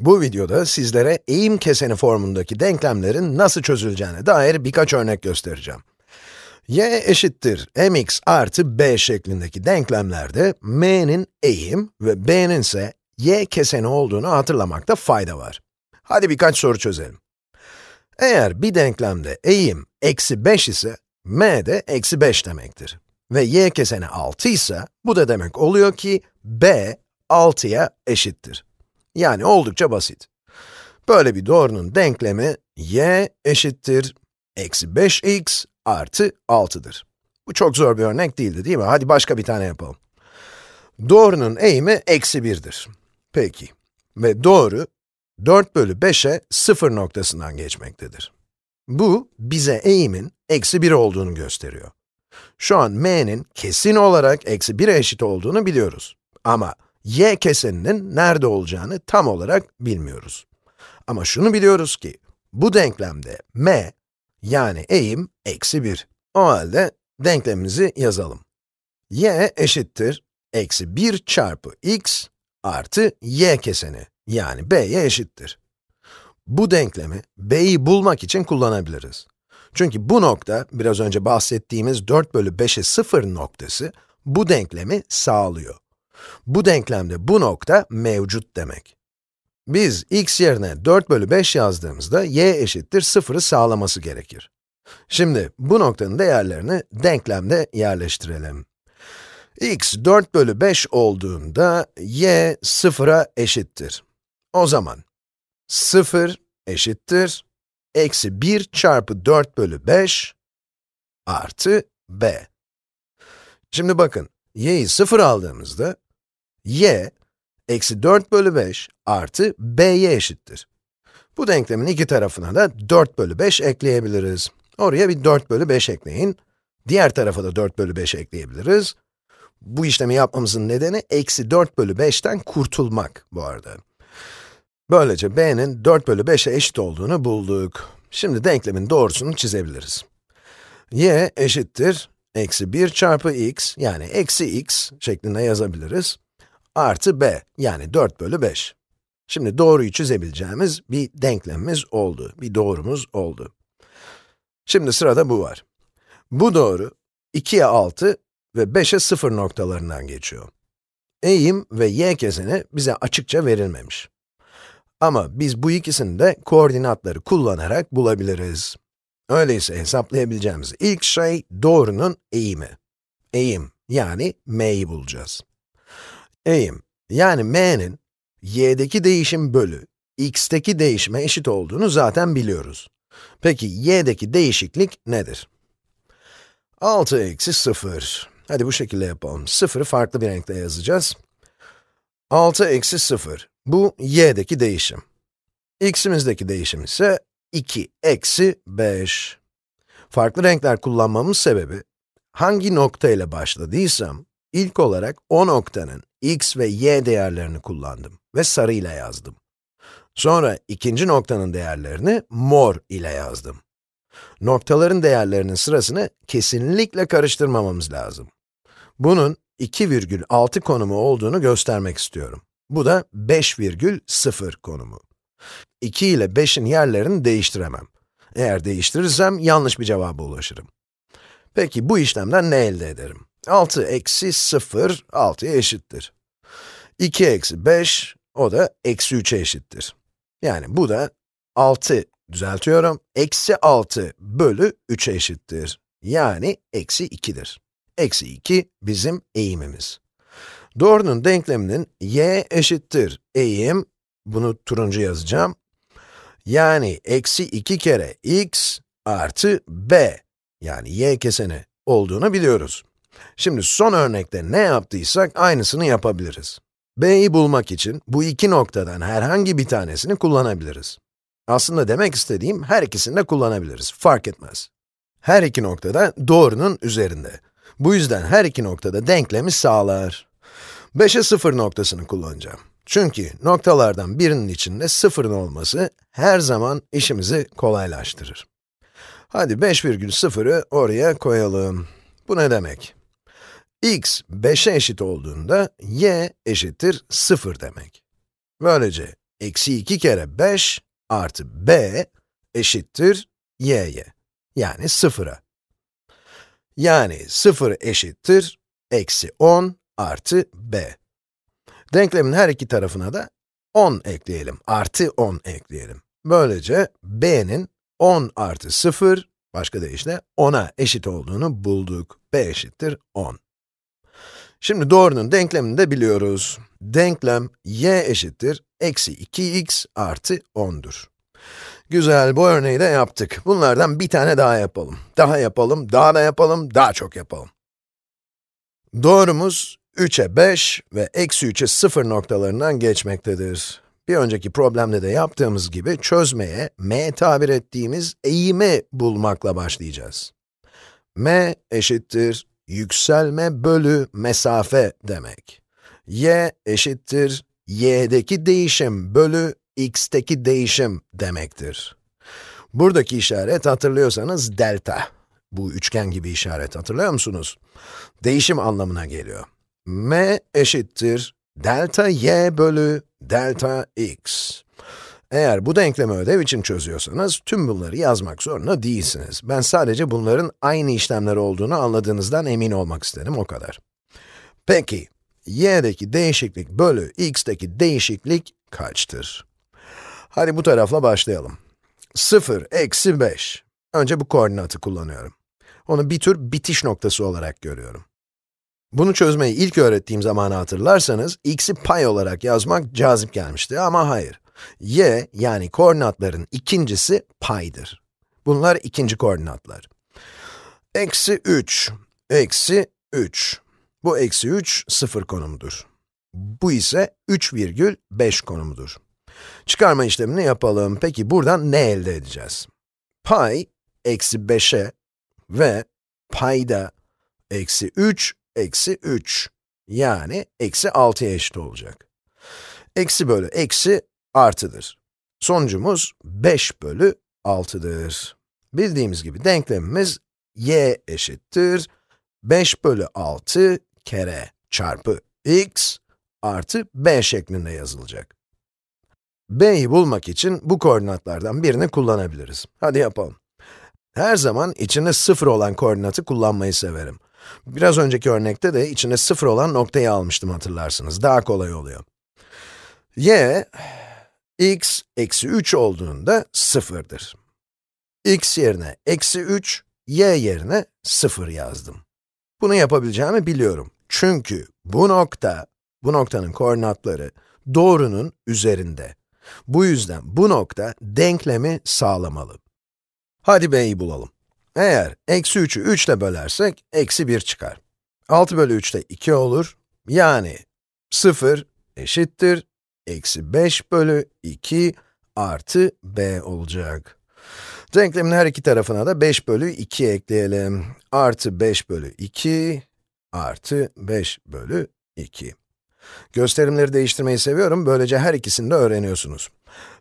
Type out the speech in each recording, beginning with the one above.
Bu videoda sizlere eğim keseni formundaki denklemlerin nasıl çözüleceğine dair birkaç örnek göstereceğim. y eşittir mx artı b şeklindeki denklemlerde m'nin eğim ve b'nin ise y keseni olduğunu hatırlamakta fayda var. Hadi birkaç soru çözelim. Eğer bir denklemde eğim eksi 5 ise, m de eksi 5 demektir. Ve y keseni 6 ise, bu da demek oluyor ki b 6'ya eşittir. Yani oldukça basit. Böyle bir doğrunun denklemi y eşittir eksi 5x artı 6'dır. Bu çok zor bir örnek değildi değil mi? Hadi başka bir tane yapalım. Doğrunun eğimi eksi 1'dir. Peki. Ve doğru 4 bölü 5'e 0 noktasından geçmektedir. Bu, bize eğimin eksi 1 olduğunu gösteriyor. Şu an m'nin kesin olarak eksi 1'e eşit olduğunu biliyoruz. Ama y keseninin nerede olacağını tam olarak bilmiyoruz. Ama şunu biliyoruz ki, bu denklemde m, yani eğim, eksi 1. O halde denklemimizi yazalım. y eşittir, eksi 1 çarpı x artı y keseni, yani b'ye eşittir. Bu denklemi b'yi bulmak için kullanabiliriz. Çünkü bu nokta, biraz önce bahsettiğimiz 4 bölü 5'e 0 noktası, bu denklemi sağlıyor. Bu denklemde bu nokta mevcut demek. Biz x yerine 4 bölü 5 yazdığımızda y eşittir 0'ı sağlaması gerekir. Şimdi bu noktanın değerlerini denklemde yerleştirelim. x 4 bölü 5 olduğunda y 0'a eşittir. O zaman 0 eşittir eksi 1 çarpı 4 bölü 5 artı b. Şimdi bakın, y'yi 0 aldığımızda y, eksi 4 bölü 5 artı b'ye eşittir. Bu denklemin iki tarafına da 4 bölü 5 ekleyebiliriz. Oraya bir 4 bölü 5 ekleyin. Diğer tarafa da 4 bölü 5 ekleyebiliriz. Bu işlemi yapmamızın nedeni, eksi 4 bölü 5'ten kurtulmak bu arada. Böylece b'nin 4 bölü 5'e eşit olduğunu bulduk. Şimdi denklemin doğrusunu çizebiliriz. y eşittir, eksi 1 çarpı x, yani eksi x şeklinde yazabiliriz artı b, yani 4 bölü 5. Şimdi doğruyu çizebileceğimiz bir denklemimiz oldu, bir doğrumuz oldu. Şimdi sırada bu var. Bu doğru, 2'ye 6 ve 5'e 0 noktalarından geçiyor. Eğim ve y keseni bize açıkça verilmemiş. Ama biz bu ikisini de koordinatları kullanarak bulabiliriz. Öyleyse hesaplayabileceğimiz ilk şey doğrunun eğimi. Eğim, yani m'yi bulacağız. Eğim, yani m'nin y'deki değişim bölü x'teki değişime eşit olduğunu zaten biliyoruz. Peki y'deki değişiklik nedir? 6 eksi 0. Hadi bu şekilde yapalım. 0'ı farklı bir renkle yazacağız. 6 eksi 0. Bu y'deki değişim. x'imizdeki değişim ise 2 eksi 5. Farklı renkler kullanmamın sebebi, hangi nokta ile başladıysam, ilk olarak o noktanın x ve y değerlerini kullandım ve sarı ile yazdım. Sonra ikinci noktanın değerlerini mor ile yazdım. Noktaların değerlerinin sırasını kesinlikle karıştırmamamız lazım. Bunun 2,6 konumu olduğunu göstermek istiyorum. Bu da 5,0 konumu. 2 ile 5'in yerlerini değiştiremem. Eğer değiştirirsem yanlış bir cevaba ulaşırım. Peki bu işlemden ne elde ederim? 6 eksi 0, 6'ya eşittir. 2 eksi 5, o da eksi 3'e eşittir. Yani bu da 6, düzeltiyorum, eksi 6 bölü 3'e eşittir. Yani eksi 2'dir. Eksi 2 bizim eğimimiz. Doğrunun denkleminin y eşittir eğim, bunu turuncu yazacağım. Yani eksi 2 kere x artı b, yani y keseni olduğunu biliyoruz. Şimdi son örnekte ne yaptıysak aynısını yapabiliriz. B'yi bulmak için bu iki noktadan herhangi bir tanesini kullanabiliriz. Aslında demek istediğim her ikisini de kullanabiliriz, fark etmez. Her iki noktada doğrunun üzerinde. Bu yüzden her iki noktada denklemi sağlar. 5'e 0 noktasını kullanacağım. Çünkü noktalardan birinin içinde sıfırın olması her zaman işimizi kolaylaştırır. Hadi 5,0'ı oraya koyalım. Bu ne demek? X 5'e eşit olduğunda y eşittir 0 demek. Böylece eksi 2 kere 5 artı b eşittir y'ye. Yani 0'a. Yani 0 eşittir eksi 10 artı b. Denklemin her iki tarafına da 10 ekleyelim, artı 10 ekleyelim. Böylece b'nin 10 artı 0, başka deyişle 10'a eşit olduğunu bulduk. b eşittir 10. Şimdi doğrunun denklemini de biliyoruz. Denklem y eşittir eksi 2x artı 10'dur. Güzel, bu örneği de yaptık. Bunlardan bir tane daha yapalım. Daha yapalım, daha da yapalım, daha çok yapalım. Doğrumuz 3'e 5 ve eksi 3'e 0 noktalarından geçmektedir. Bir önceki problemde de yaptığımız gibi çözmeye m tabir ettiğimiz eğimi bulmakla başlayacağız. m eşittir yükselme bölü mesafe demek. y eşittir y'deki değişim bölü x'teki değişim demektir. Buradaki işaret hatırlıyorsanız delta. Bu üçgen gibi işaret hatırlıyor musunuz? Değişim anlamına geliyor. m eşittir delta y bölü delta x. Eğer bu denklemi ödev için çözüyorsanız, tüm bunları yazmak zorunda değilsiniz. Ben sadece bunların aynı işlemler olduğunu anladığınızdan emin olmak istedim, o kadar. Peki, y'deki değişiklik bölü x'teki değişiklik kaçtır? Hadi bu tarafla başlayalım. 0, eksi 5. Önce bu koordinatı kullanıyorum. Onu bir tür bitiş noktası olarak görüyorum. Bunu çözmeyi ilk öğrettiğim zamanı hatırlarsanız, x'i pay olarak yazmak cazip gelmişti ama hayır. Y, yani koordinatların ikincisi paydır. Bunlar ikinci koordinatlar. Eksi 3, eksi 3. Bu eksi 3, 0 konumudur. Bu ise 3,5 konumudur. Çıkarma işlemini yapalım. Peki buradan ne elde edeceğiz? Pay, eksi 5'e ve payda eksi 3, eksi 3. Yani eksi 6'ya eşit olacak. Eksi bölü eksi artıdır. Sonucumuz 5 bölü 6'dır. Bildiğimiz gibi denklemimiz y eşittir 5 bölü 6 kere çarpı x artı b şeklinde yazılacak. b'yi bulmak için bu koordinatlardan birini kullanabiliriz. Hadi yapalım. Her zaman içinde 0 olan koordinatı kullanmayı severim. Biraz önceki örnekte de içinde 0 olan noktayı almıştım hatırlarsınız. Daha kolay oluyor. y, x eksi 3 olduğunda 0'dır. x yerine eksi 3, y yerine 0 yazdım. Bunu yapabileceğimi biliyorum. Çünkü bu nokta, bu noktanın koordinatları doğrunun üzerinde. Bu yüzden bu nokta denklemi sağlamalı. Hadi b'yi bulalım. Eğer eksi 3'ü 3 ile bölersek, eksi 1 çıkar. 6 bölü 3 de 2 olur. Yani 0 eşittir, eksi 5 bölü 2 artı b olacak. Denklemin her iki tarafına da 5 bölü 2 ekleyelim. Artı 5 bölü 2 artı 5 bölü 2. Gösterimleri değiştirmeyi seviyorum, böylece her ikisini de öğreniyorsunuz.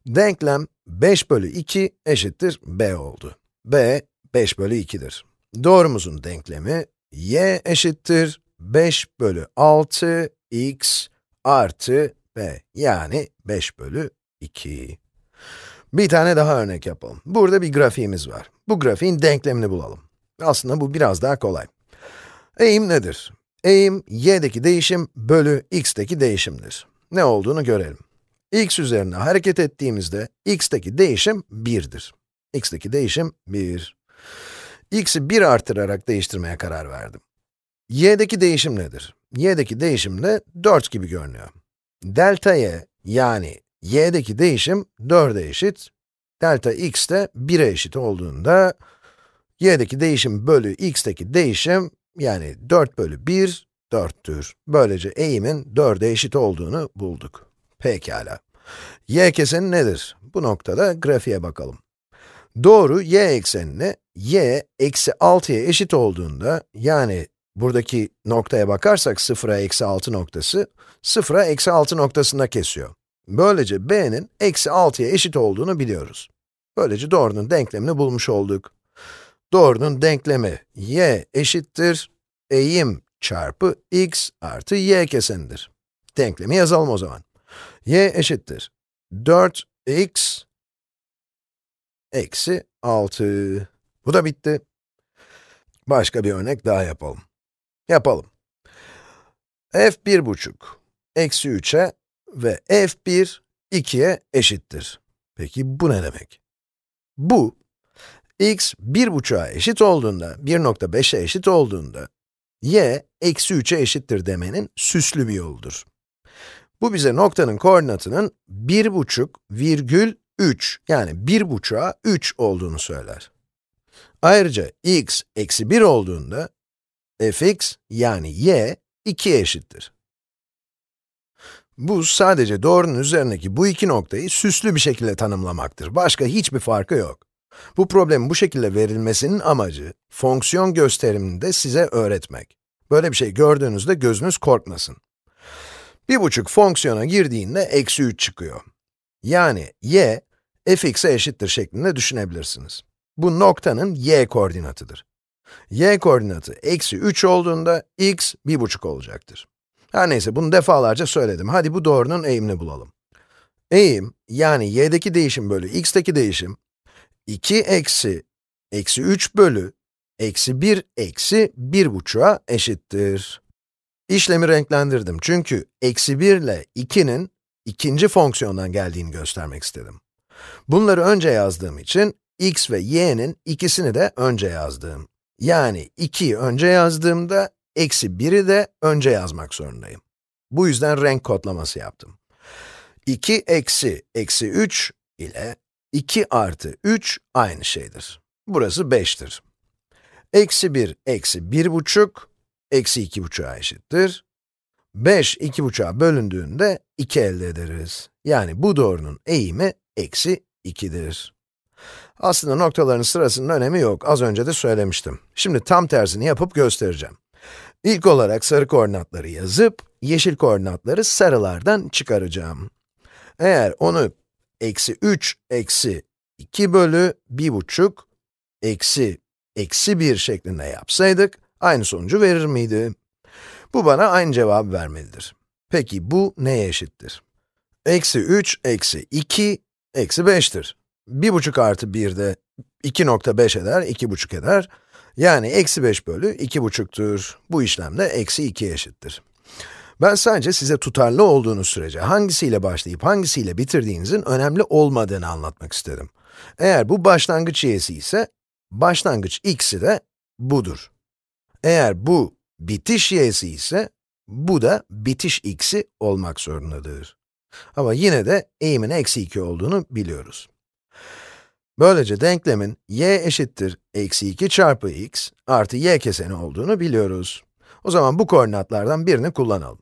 Denklem 5 bölü 2 eşittir b oldu. b, 5 bölü 2'dir. Doğrumuzun denklemi, y eşittir 5 bölü 6 x artı b, yani 5 bölü 2. Bir tane daha örnek yapalım. Burada bir grafiğimiz var. Bu grafiğin denklemini bulalım. Aslında bu biraz daha kolay. Eğim nedir? Eğim, y'deki değişim bölü x'teki değişimdir. Ne olduğunu görelim. x üzerine hareket ettiğimizde, x'teki değişim 1'dir. x'teki değişim 1. x'i 1 artırarak değiştirmeye karar verdim. y'deki değişim nedir? y'deki değişim de 4 gibi görünüyor. Delta y, yani y'deki değişim 4'e eşit, delta x de 1'e eşit olduğunda, y'deki değişim bölü x'teki değişim, yani 4 bölü 1, 4'tür. Böylece eğimin 4'e eşit olduğunu bulduk. Pekala. y keseni nedir? Bu noktada grafiğe bakalım. Doğru y eksenine y eksi 6'ya eşit olduğunda, yani buradaki noktaya bakarsak 0'a eksi 6 noktası, 0'a eksi 6 noktasında kesiyor. Böylece b'nin eksi 6'ya eşit olduğunu biliyoruz. Böylece doğrunun denklemini bulmuş olduk. Doğrunun denklemi y eşittir eğim çarpı x artı y kesenidir. Denklemi yazalım o zaman. y eşittir 4x eksi 6. Bu da bitti. Başka bir örnek daha yapalım. Yapalım. f 1,5 eksi 3'e ve f1 2'ye eşittir. Peki bu ne demek? Bu, x 1,5'a eşit olduğunda, 1.5'e eşit olduğunda, y eksi 3'e eşittir demenin süslü bir yoludur. Bu bize noktanın koordinatının 1,5 virgül 3, yani 1,5'a 3 olduğunu söyler. Ayrıca x eksi 1 olduğunda, fx yani y 2'ye eşittir. Bu sadece doğrunun üzerindeki bu iki noktayı süslü bir şekilde tanımlamaktır. Başka hiçbir farkı yok. Bu problemin bu şekilde verilmesinin amacı, fonksiyon gösterimini de size öğretmek. Böyle bir şey gördüğünüzde gözünüz korkmasın. Bir buçuk fonksiyona girdiğinde eksi 3 çıkıyor. Yani y, fx'e eşittir şeklinde düşünebilirsiniz. Bu noktanın y koordinatıdır. Y koordinatı eksi 3 olduğunda x bir buçuk olacaktır. Her neyse, bunu defalarca söyledim. Hadi bu doğrunun eğimini bulalım. Eğim, yani y'deki değişim bölü x'teki değişim, 2 eksi, eksi 3 bölü, eksi 1 eksi 1 buçuğa eşittir. İşlemi renklendirdim çünkü eksi 1 ile 2'nin ikinci fonksiyondan geldiğini göstermek istedim. Bunları önce yazdığım için, x ve y'nin ikisini de önce yazdım. Yani 2'yi önce yazdığımda, eksi 1'i de önce yazmak zorundayım. Bu yüzden renk kodlaması yaptım. 2 eksi eksi 3 ile 2 artı 3 aynı şeydir. Burası 5'tir. Eksi 1 eksi 1 buçuk, eksi 2 buçuğa eşittir. 5, 2 buçuğa bölündüğünde 2 elde ederiz. Yani bu doğrunun eğimi eksi 2'dir. Aslında noktaların sırasının önemi yok, az önce de söylemiştim. Şimdi tam tersini yapıp göstereceğim. İlk olarak sarı koordinatları yazıp, yeşil koordinatları sarılardan çıkaracağım. Eğer onu eksi 3 eksi 2 bölü 1 buçuk eksi eksi 1 şeklinde yapsaydık, aynı sonucu verir miydi? Bu bana aynı cevabı vermelidir. Peki bu neye eşittir? Eksi 3 eksi 2 eksi 5'tir. 1 buçuk artı 1 de 2.5 eder, 2 buçuk eder. Yani eksi 5 bölü 2 buçuktur. Bu işlemde eksi 2 eşittir. Ben sadece size tutarlı olduğunuz sürece hangisiyle başlayıp hangisiyle bitirdiğinizin önemli olmadığını anlatmak istedim. Eğer bu başlangıç y'si ise, başlangıç x'i de budur. Eğer bu bitiş y'si ise, bu da bitiş x'i olmak zorundadır. Ama yine de eğimin eksi 2 olduğunu biliyoruz. Böylece denklemin y eşittir eksi 2 çarpı x artı y keseni olduğunu biliyoruz. O zaman bu koordinatlardan birini kullanalım.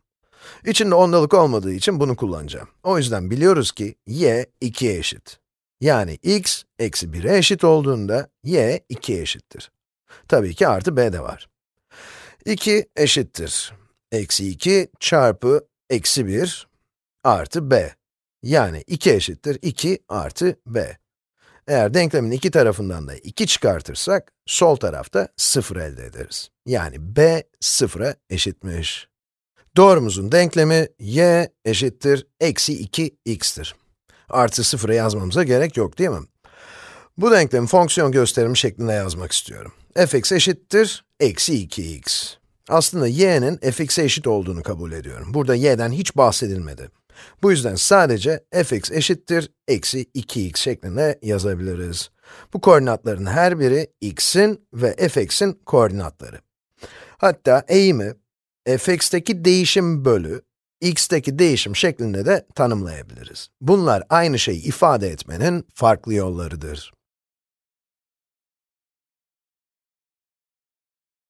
İçinde ondalık olmadığı için bunu kullanacağım. O yüzden biliyoruz ki y 2'ye eşit. Yani x eksi 1'e eşit olduğunda y 2'ye eşittir. Tabii ki artı b de var. 2 eşittir. Eksi 2 çarpı eksi 1 artı b. Yani 2 eşittir 2 artı b. Eğer denklemin iki tarafından da 2 çıkartırsak, sol tarafta 0 elde ederiz. Yani b 0'a eşitmiş. Doğrumuzun denklemi y eşittir eksi 2x'tir. Artı 0'a yazmamıza gerek yok değil mi? Bu denklemi fonksiyon gösterimi şeklinde yazmak istiyorum. fx eşittir eksi 2x. Aslında y'nin fx'e eşit olduğunu kabul ediyorum. Burada y'den hiç bahsedilmedi. Bu yüzden sadece fx eşittir eksi 2x şeklinde yazabiliriz. Bu koordinatların her biri x'in ve fx'in koordinatları. Hatta eğimi fx'teki değişim bölü x'teki değişim şeklinde de tanımlayabiliriz. Bunlar aynı şeyi ifade etmenin farklı yollarıdır.